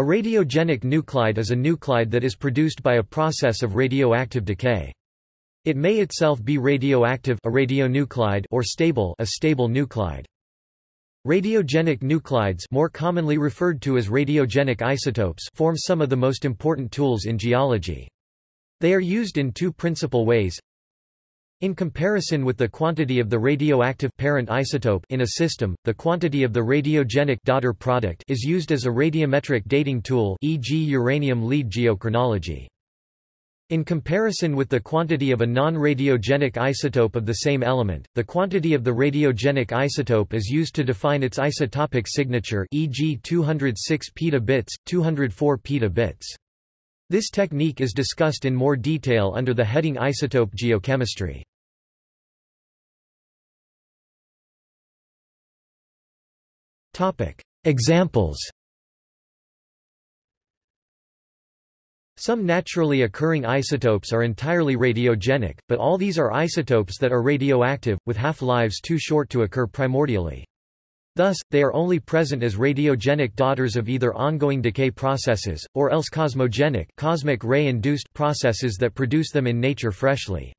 A radiogenic nuclide is a nuclide that is produced by a process of radioactive decay. It may itself be radioactive a radionuclide or stable a stable nuclide. Radiogenic nuclides more commonly referred to as radiogenic isotopes form some of the most important tools in geology. They are used in two principal ways. In comparison with the quantity of the radioactive parent isotope in a system, the quantity of the radiogenic daughter product is used as a radiometric dating tool e.g. uranium lead geochronology. In comparison with the quantity of a non-radiogenic isotope of the same element, the quantity of the radiogenic isotope is used to define its isotopic signature e.g. 206 petabits, 204 petabits. This technique is discussed in more detail under the heading isotope geochemistry. Examples Some naturally occurring isotopes are entirely radiogenic, but all these are isotopes that are radioactive, with half-lives too short to occur primordially. Thus, they are only present as radiogenic daughters of either ongoing decay processes, or else cosmogenic cosmic ray-induced processes that produce them in nature freshly.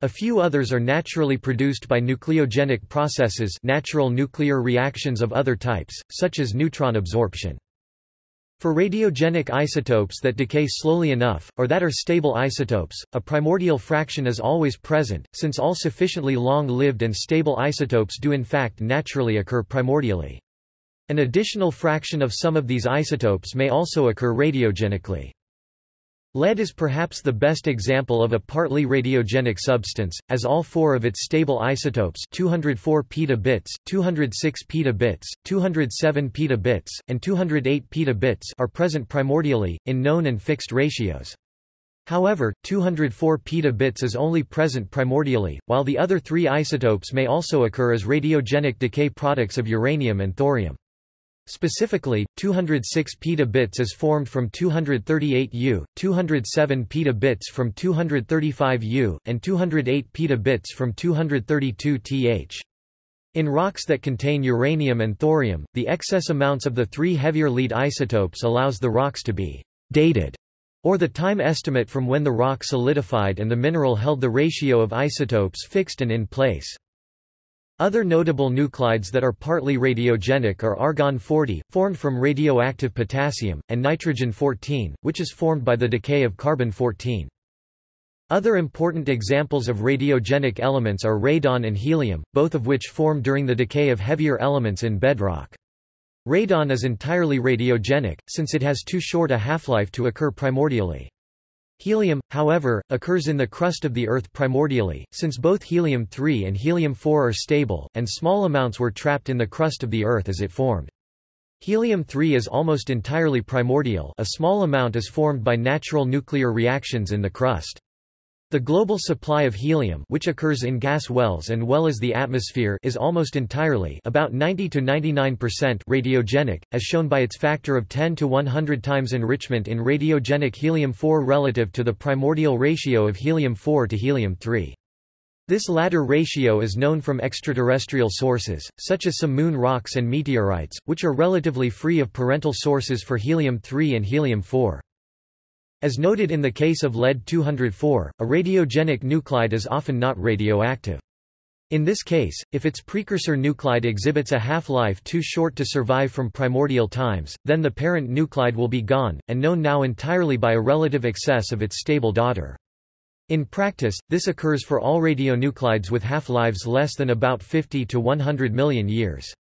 A few others are naturally produced by nucleogenic processes natural nuclear reactions of other types, such as neutron absorption. For radiogenic isotopes that decay slowly enough, or that are stable isotopes, a primordial fraction is always present, since all sufficiently long-lived and stable isotopes do in fact naturally occur primordially. An additional fraction of some of these isotopes may also occur radiogenically. Lead is perhaps the best example of a partly radiogenic substance, as all four of its stable isotopes 204 petabits, 206 petabits, 207 petabits, and 208 petabits are present primordially, in known and fixed ratios. However, 204 petabits is only present primordially, while the other three isotopes may also occur as radiogenic decay products of uranium and thorium. Specifically, 206 petabits is formed from 238 U, 207 petabits from 235 U, and 208 petabits from 232 Th. In rocks that contain uranium and thorium, the excess amounts of the three heavier lead isotopes allows the rocks to be dated, or the time estimate from when the rock solidified and the mineral held the ratio of isotopes fixed and in place. Other notable nuclides that are partly radiogenic are argon-40, formed from radioactive potassium, and nitrogen-14, which is formed by the decay of carbon-14. Other important examples of radiogenic elements are radon and helium, both of which form during the decay of heavier elements in bedrock. Radon is entirely radiogenic, since it has too short a half-life to occur primordially. Helium, however, occurs in the crust of the Earth primordially, since both helium-3 and helium-4 are stable, and small amounts were trapped in the crust of the Earth as it formed. Helium-3 is almost entirely primordial a small amount is formed by natural nuclear reactions in the crust. The global supply of helium which occurs in gas wells and well as the atmosphere is almost entirely about 90 to 99% radiogenic, as shown by its factor of 10 to 100 times enrichment in radiogenic helium-4 relative to the primordial ratio of helium-4 to helium-3. This latter ratio is known from extraterrestrial sources, such as some moon rocks and meteorites, which are relatively free of parental sources for helium-3 and helium-4. As noted in the case of lead-204, a radiogenic nuclide is often not radioactive. In this case, if its precursor nuclide exhibits a half-life too short to survive from primordial times, then the parent nuclide will be gone, and known now entirely by a relative excess of its stable daughter. In practice, this occurs for all radionuclides with half-lives less than about 50 to 100 million years.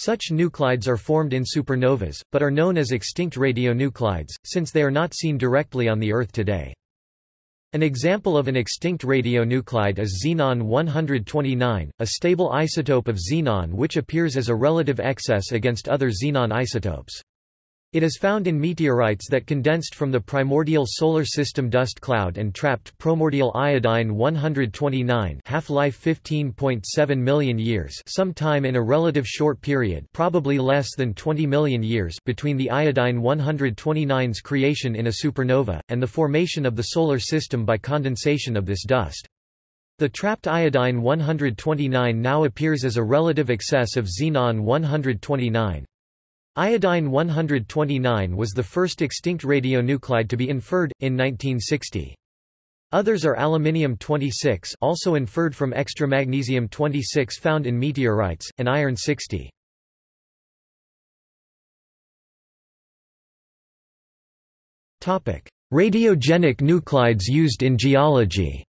Such nuclides are formed in supernovas, but are known as extinct radionuclides, since they are not seen directly on the Earth today. An example of an extinct radionuclide is xenon-129, a stable isotope of xenon which appears as a relative excess against other xenon isotopes. It is found in meteorites that condensed from the primordial solar system dust cloud and trapped primordial iodine-129 half-life 15.7 million years sometime in a relative short period probably less than 20 million years between the iodine-129's creation in a supernova, and the formation of the solar system by condensation of this dust. The trapped iodine-129 now appears as a relative excess of xenon-129. Iodine-129 was the first extinct radionuclide to be inferred, in 1960. Others are aluminium-26 also inferred from extramagnesium-26 found in meteorites, and iron-60. Radiogenic nuclides used in geology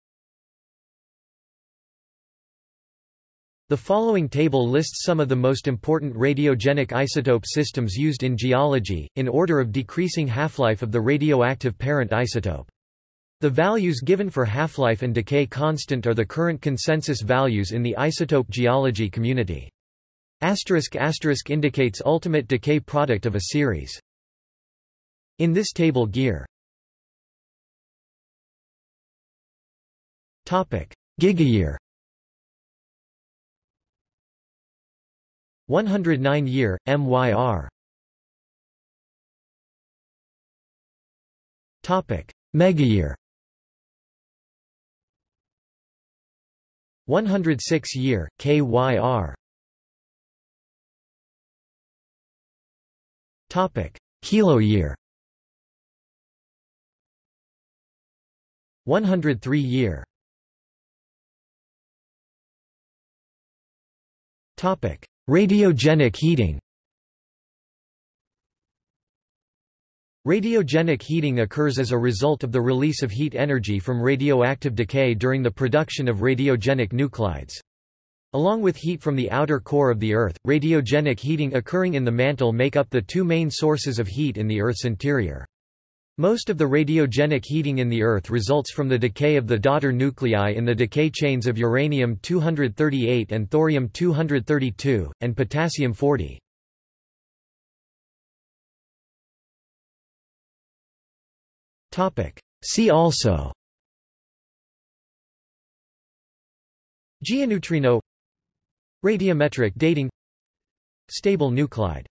The following table lists some of the most important radiogenic isotope systems used in geology, in order of decreasing half-life of the radioactive parent isotope. The values given for half-life and decay constant are the current consensus values in the isotope geology community. Asterisk asterisk indicates ultimate decay product of a series. In this table gear Gigayear 109 year, MYR Topic. Megayear 106 year, KYR Topic. Kilo year. 103 year. Topic Radiogenic heating Radiogenic heating occurs as a result of the release of heat energy from radioactive decay during the production of radiogenic nuclides. Along with heat from the outer core of the Earth, radiogenic heating occurring in the mantle make up the two main sources of heat in the Earth's interior. Most of the radiogenic heating in the Earth results from the decay of the daughter nuclei in the decay chains of uranium-238 and thorium-232, and potassium-40. See also Geoneutrino Radiometric dating Stable nuclide